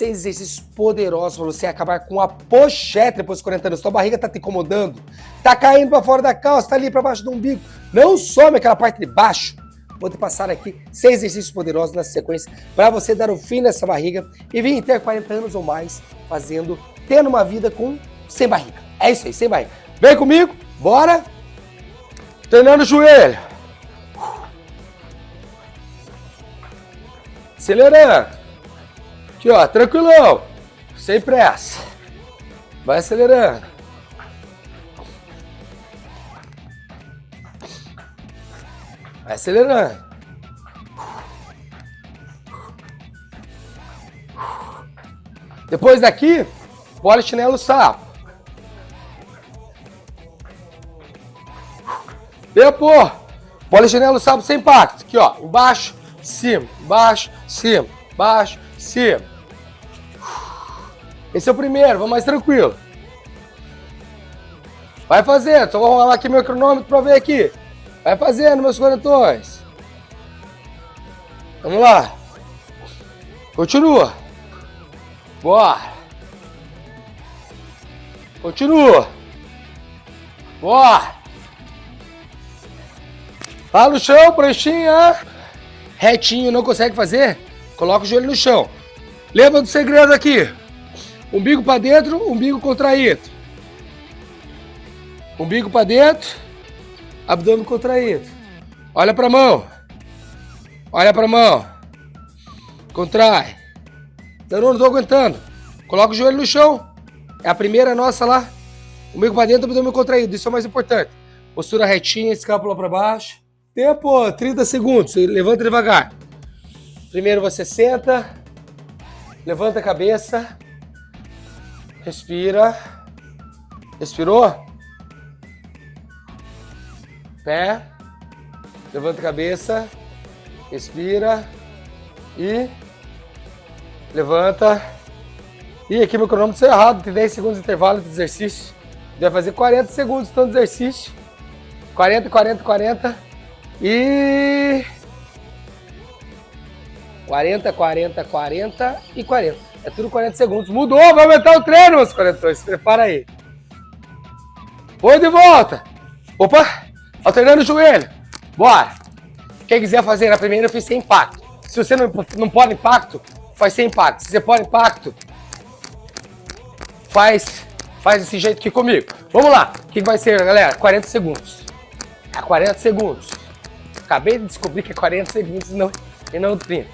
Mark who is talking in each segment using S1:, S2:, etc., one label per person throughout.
S1: seis exercícios poderosos para você acabar com a pochete depois dos 40 anos. Sua barriga tá te incomodando, tá caindo para fora da calça, tá ali para baixo do umbigo. Não some aquela parte de baixo. Vou te passar aqui seis exercícios poderosos na sequência para você dar o um fim nessa barriga e vir ter 40 anos ou mais fazendo, tendo uma vida com sem barriga. É isso aí, sem barriga. Vem comigo, bora! Treinando o joelho. Acelerando. Aqui, ó, tranquilão. Sem pressa. Vai acelerando. Vai acelerando. Depois daqui, bola chinelo sapo. Tempo. Bola chinelo sapo sem impacto. Aqui, ó. Embaixo, cima, embaixo, cima, embaixo, cima. Esse é o primeiro, vamos mais tranquilo. Vai fazendo, só vou rolar aqui meu cronômetro para ver aqui. Vai fazendo, meus quarentões. Vamos lá. Continua. Bora. Continua. Bora. Lá no chão, pranchinha. Retinho, não consegue fazer? Coloca o joelho no chão. Lembra do segredo aqui. Umbigo para dentro, umbigo contraído. Umbigo para dentro, abdômen contraído. Olha para a mão. Olha para a mão. Contrai. Eu não estou aguentando. Coloca o joelho no chão. É a primeira nossa lá. Umbigo para dentro, abdômen contraído. Isso é o mais importante. Postura retinha, escápula para baixo. Tempo, 30 segundos. Levanta devagar. Primeiro você senta. Levanta a cabeça. Respira. Respirou? Pé. Levanta a cabeça. Respira. E. Levanta. E aqui meu cronômetro está errado. Tem 10 segundos de intervalo de exercício. Vai fazer 40 segundos tanto exercício. 40, 40, 40. E. 40, 40, 40 e 40. É tudo 40 segundos. Mudou, vai aumentar o treino, meus 40. Se prepara aí. Oi de volta. Opa, alternando o joelho. Bora. Quem quiser fazer na primeira, eu fiz sem impacto. Se você não, não pode impacto, faz sem impacto. Se você pode impacto, faz, faz desse jeito aqui comigo. Vamos lá. O que vai ser, galera? 40 segundos. É 40 segundos. Acabei de descobrir que é 40 segundos e não, e não 30.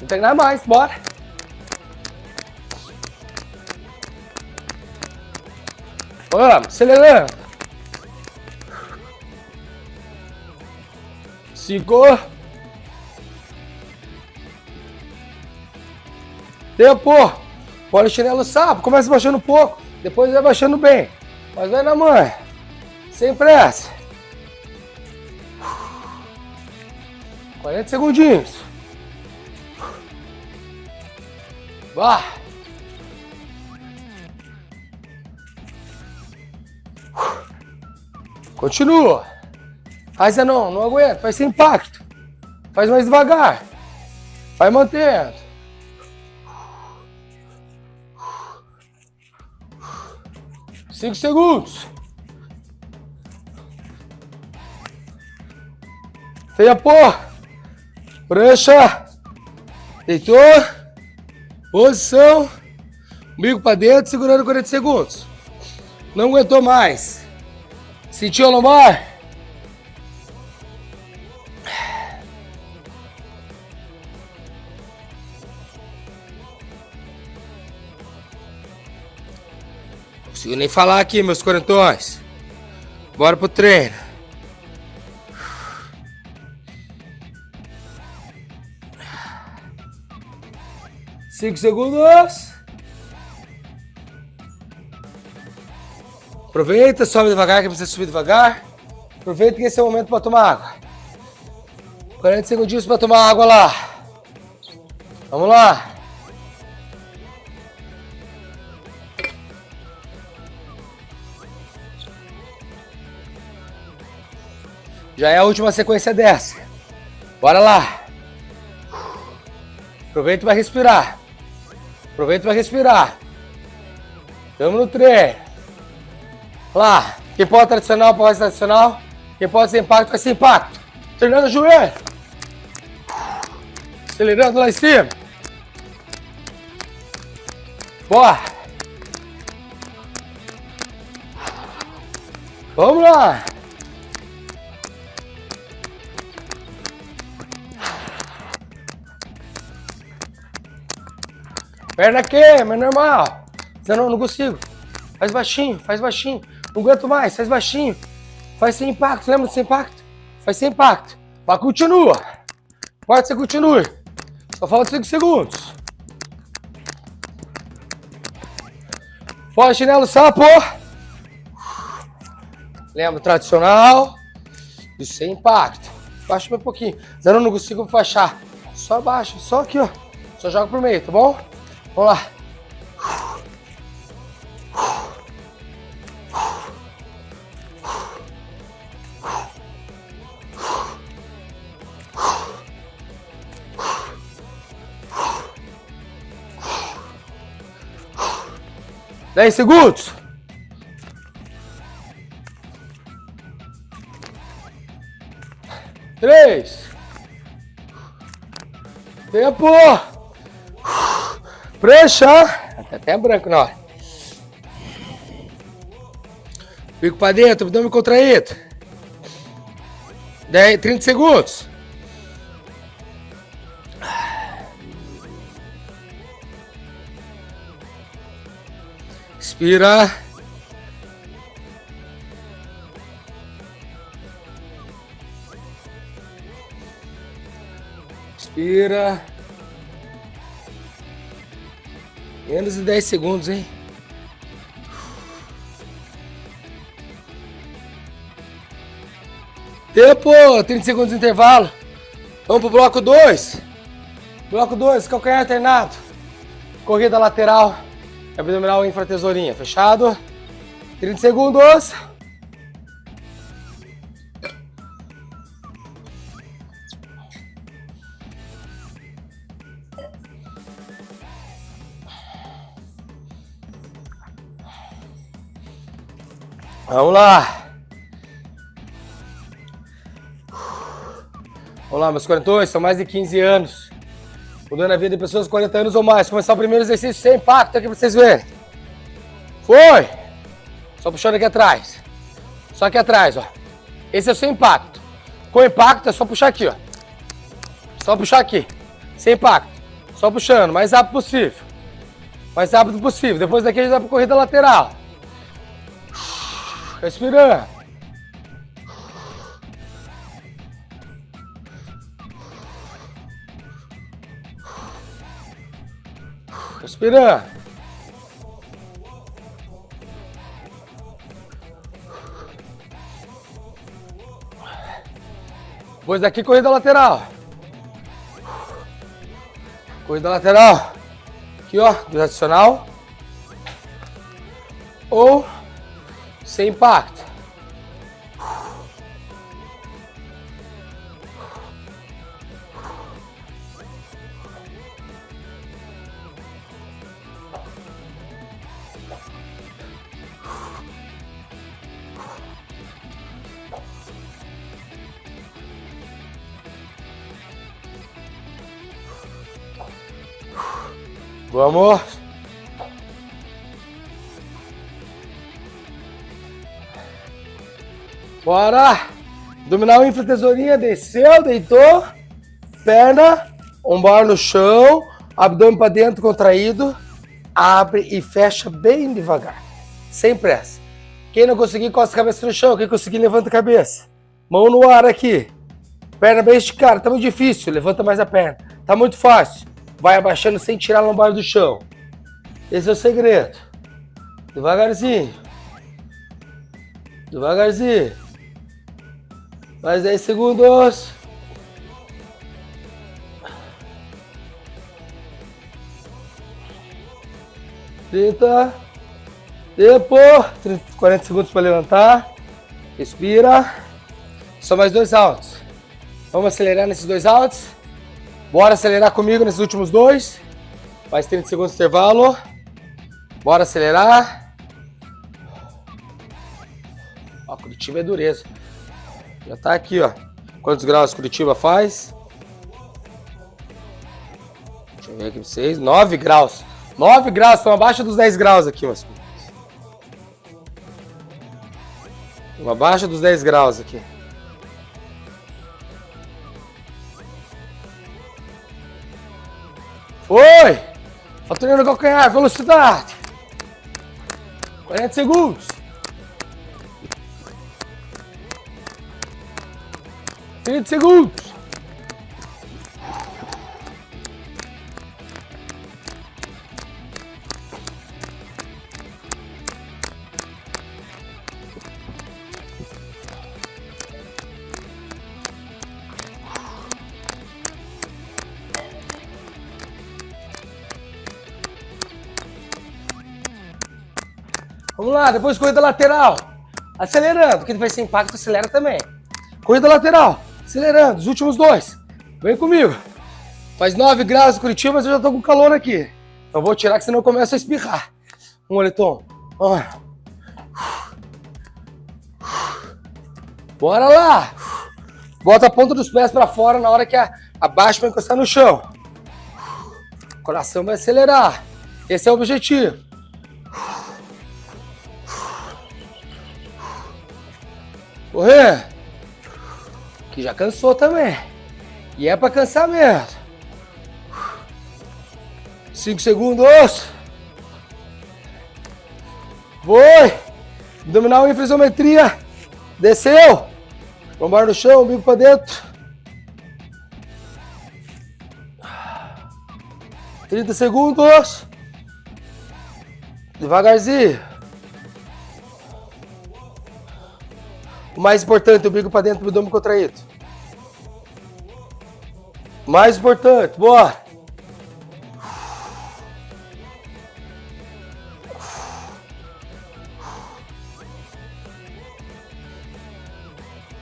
S1: Não tem nada mais, bora. Vamos, acelerando. Cinco. Tempo. Pode chinelo sapo. Começa baixando um pouco. Depois vai baixando bem. Mas vai na mãe. Sem pressa. 40 segundinhos. Vá. Continua. Mas é não, aguenta, faz sem impacto. Faz mais devagar. Vai mantendo. Cinco segundos. Tempo. Prancha. Deitou. Posição. Umbigo para dentro, segurando 40 segundos. Não aguentou mais. Sentiu a lombar? Não consigo nem falar aqui, meus quarentões. Bora pro treino. Cinco segundos. Aproveita, sobe devagar, que precisa subir devagar. Aproveita que esse é o momento para tomar água. 40 segundinhos para tomar água lá. Vamos lá. Já é a última sequência dessa. Bora lá. Aproveita para respirar. Aproveita para respirar. Estamos no treino. Lá. Quem pode tradicional, pode tradicional. Quem pode sem impacto, vai sem impacto. Treinando o joelho. Acelerando lá em cima. Bora. Vamos lá. Perna queima, é normal. Não, não consigo. Faz baixinho, faz baixinho. Não aguento mais, faz baixinho. Faz sem impacto, lembra sem impacto? Faz sem impacto. Mas continua. Pode ser continue. Só falta 5 segundos. Fora chinelo sapo. Lembra, tradicional. E sem impacto. Baixa um pouquinho. Zero não consigo baixar. Só baixa, só aqui, ó. Só joga pro meio, tá bom? Vamos lá. Dez segundos. Três. Tempo. Prancha. Tá até branco hora. Fico pra dentro, abdômen contraído. 10, 30 segundos. Expira. Expira. Menos de 10 segundos, hein? Tempo! 30 segundos de intervalo. Vamos pro bloco 2. Bloco 2, calcanhar alternado. Corrida lateral. Abdominal infratesourinha. Fechado? 30 segundos. Vamos lá. Olá, meus 42, são mais de 15 anos. Mudando a vida de pessoas de 40 anos ou mais. Começar o primeiro exercício sem impacto aqui pra vocês verem. Foi! Só puxando aqui atrás. Só aqui atrás, ó. Esse é sem impacto. Com impacto é só puxar aqui, ó. Só puxar aqui. Sem impacto. Só puxando, mais rápido possível. Mais rápido possível. Depois daqui a gente vai pra corrida lateral. Respirando. Respirando. Depois daqui, corrida lateral. Corrida lateral. Aqui, ó, do adicional. Ou sem impacto. Vamos. Bora! Dominar o infra tesourinha, desceu, deitou, perna, ombro no chão, abdômen para dentro contraído, abre e fecha bem devagar, sem pressa. Quem não conseguir, costa a cabeça no chão, quem conseguir, levanta a cabeça. Mão no ar aqui, perna bem esticada, tá muito difícil, levanta mais a perna. Tá muito fácil, vai abaixando sem tirar a lombar do chão. Esse é o segredo. Devagarzinho. Devagarzinho. Mais 10 segundos. Trinta. Tempo. 30, 40 segundos para levantar. Respira. Só mais dois altos. Vamos acelerar nesses dois altos. Bora acelerar comigo nesses últimos dois. Mais 30 segundos de intervalo. Bora acelerar. Ó, Curitiba é dureza. Já tá aqui, ó. Quantos graus Curitiba faz? Deixa eu ver aqui pra vocês. 9 graus. 9 graus, estão abaixo dos 10 graus aqui, meus Estão abaixo dos 10 graus aqui. Foi! Faturando calcanhar, velocidade. 40 segundos. 30 segundos. Vamos lá, depois corrida lateral. Acelerando, porque vai ser impacto, acelera também. Corrida lateral, acelerando, os últimos dois. Vem comigo. Faz 9 graus em Curitiba, mas eu já tô com calor aqui. Então vou tirar que senão eu começo a espirrar. Um moletom. Bora lá. Bota a ponta dos pés para fora na hora que a, a baixa vai encostar no chão. O coração vai acelerar. Esse é o objetivo. Correr. Que já cansou também. E é para cansar mesmo. 5 segundos. Foi. Abdominal em isometria. Desceu. Lombar no chão, bico para dentro. 30 segundos. Devagarzinho. Mais importante, o bico para dentro do abdômen contraído. Mais importante, bora.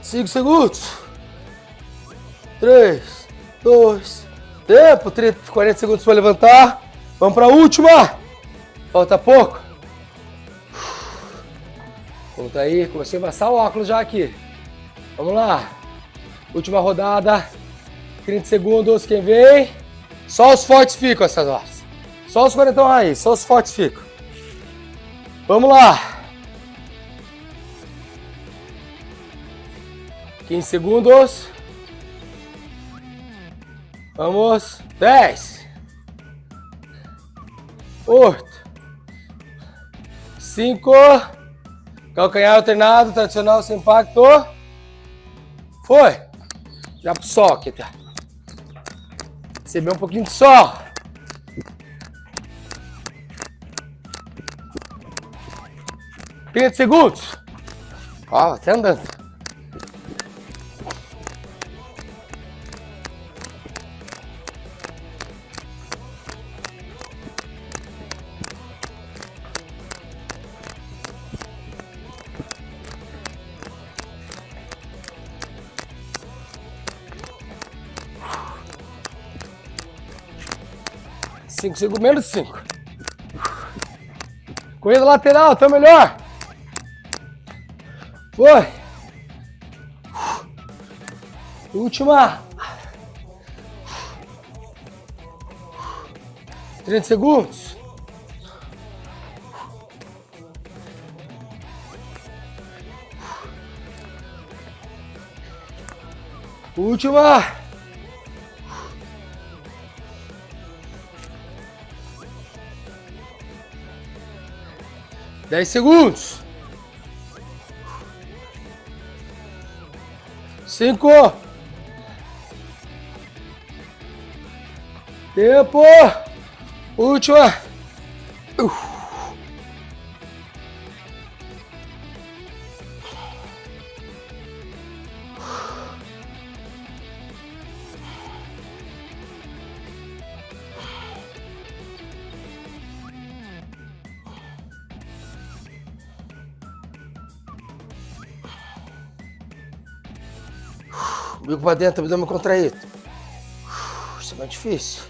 S1: Cinco segundos. Três, dois, tempo. 30, 40 segundos para levantar. Vamos para a última. Falta pouco. Tá aí, comecei a amassar o óculos já aqui. Vamos lá. Última rodada. 30 segundos, quem vem? Só os fortes ficam essas horas. Só os 40 aí, só os fortes ficam. Vamos lá. 15 segundos. Vamos. 10. 8. 5. Calcanhar alternado, tradicional sem impacto. Foi. Já pro sol aqui, tá? Recebeu um pouquinho de sol. Trinta segundos. Ó, até andando. 5 segundos, menos 5. Corrida lateral, tá melhor. Foi. Última. 30 segundos. Última. 10 segundos. 5. Tempo. Última. meu pra dentro, abdômen contraído. Isso é mais difícil.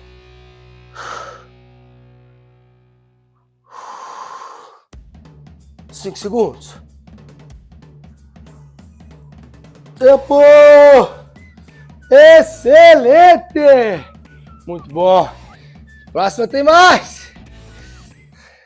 S1: Cinco segundos. Tempo! Excelente! Muito bom. Próxima tem mais!